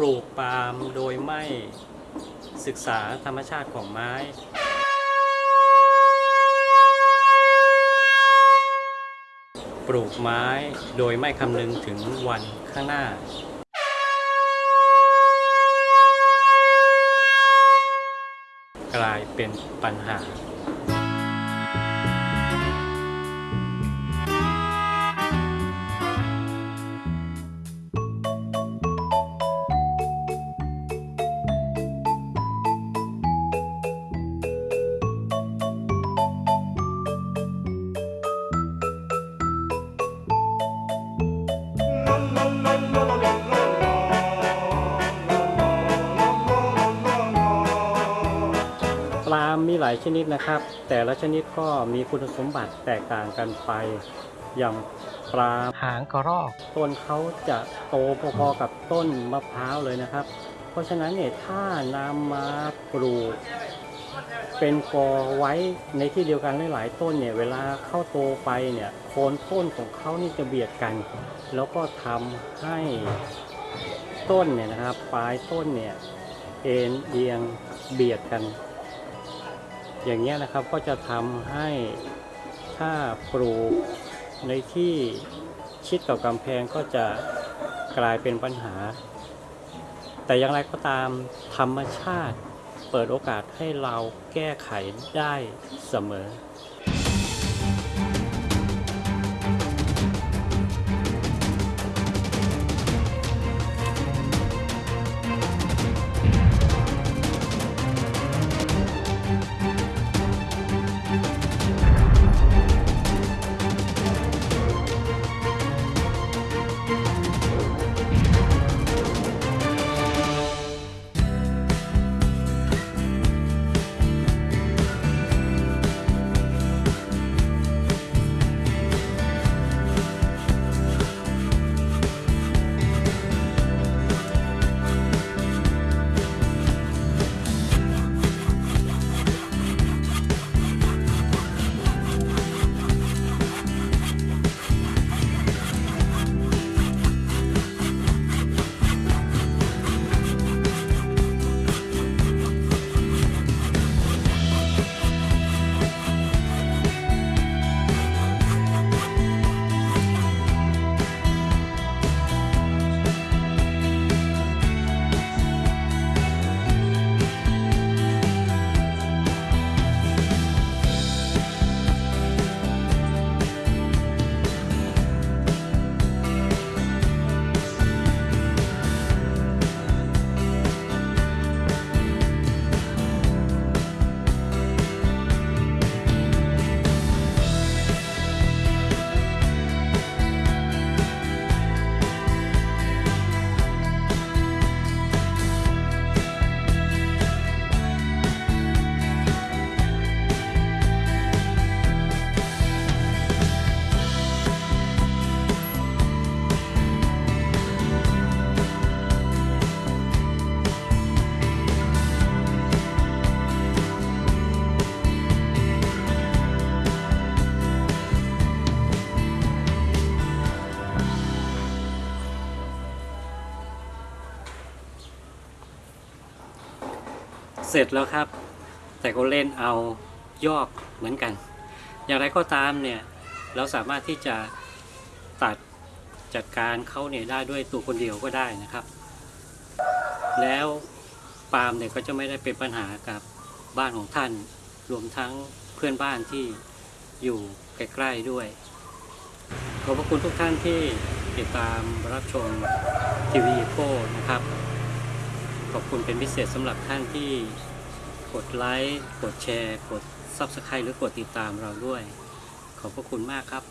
ลูกปาล์มโดยไม่ศึกษาธรรมชาติของไม้ ปลูกไม้โดยไม่คำนึงถึงวันข้างหน้า กลายเป็นปัญหา ลาล์มมีหลายชนิดนะครับ แต่ละชนิดก็มีคุณสมบัติแตกต่างกันไปอย่างปลาล์มหางกระรอกต้นเขาจะโตพอๆกับต้นมะพร้าวเลยนะครับ เพราะฉะนั้นเนี่ยถ้านำมาปลูกเป็นกอไว้ในที่เดียวกันหลายๆต้นเนี่ยเวลาเข้าโตไปเนี่ยโคนต้นของเขานี่จะเบียดกัน แล้วก็ทำให้ต้นเนี่ยนะครับ ปลายต้นเนี่ยเอ็นเอียงเบียดกัน อย่างเงี้ยนะครับก็จะทำให้ถ้าปลูกในที่ชิดกับกำแพงก็จะกลายเป็นปัญหา แต่อย่างไรก็ตามธรรมชาติเปิดโอกาสให้เราแก้ไขได้เสมอ เสร็จแล้วครับ แต่ก็เล่นเอายอกเหมือนกัน อย่างไรก็ตามเนี่ยเราสามารถที่จะตัดจัดการเขาเนี่ยได้ด้วยตัวคนเดียวก็ได้นะครับ แล้วปาล์มเนี่ยก็จะไม่ได้เป็นปัญหากับบ้านของท่าน รวมทั้งเพื่อนบ้านที่อยู่ใกล้ๆด้วย ขอบพระคุณทุกท่านที่ติดตามรับชมทีวีโก้นะครับ ขอบคุณเป็นพิเศษสำหรับท่านที่กดไลค์ กดแชร์ กด Subscribe หรือกดติดตามเราด้วย ขอบพระคุณมากครับ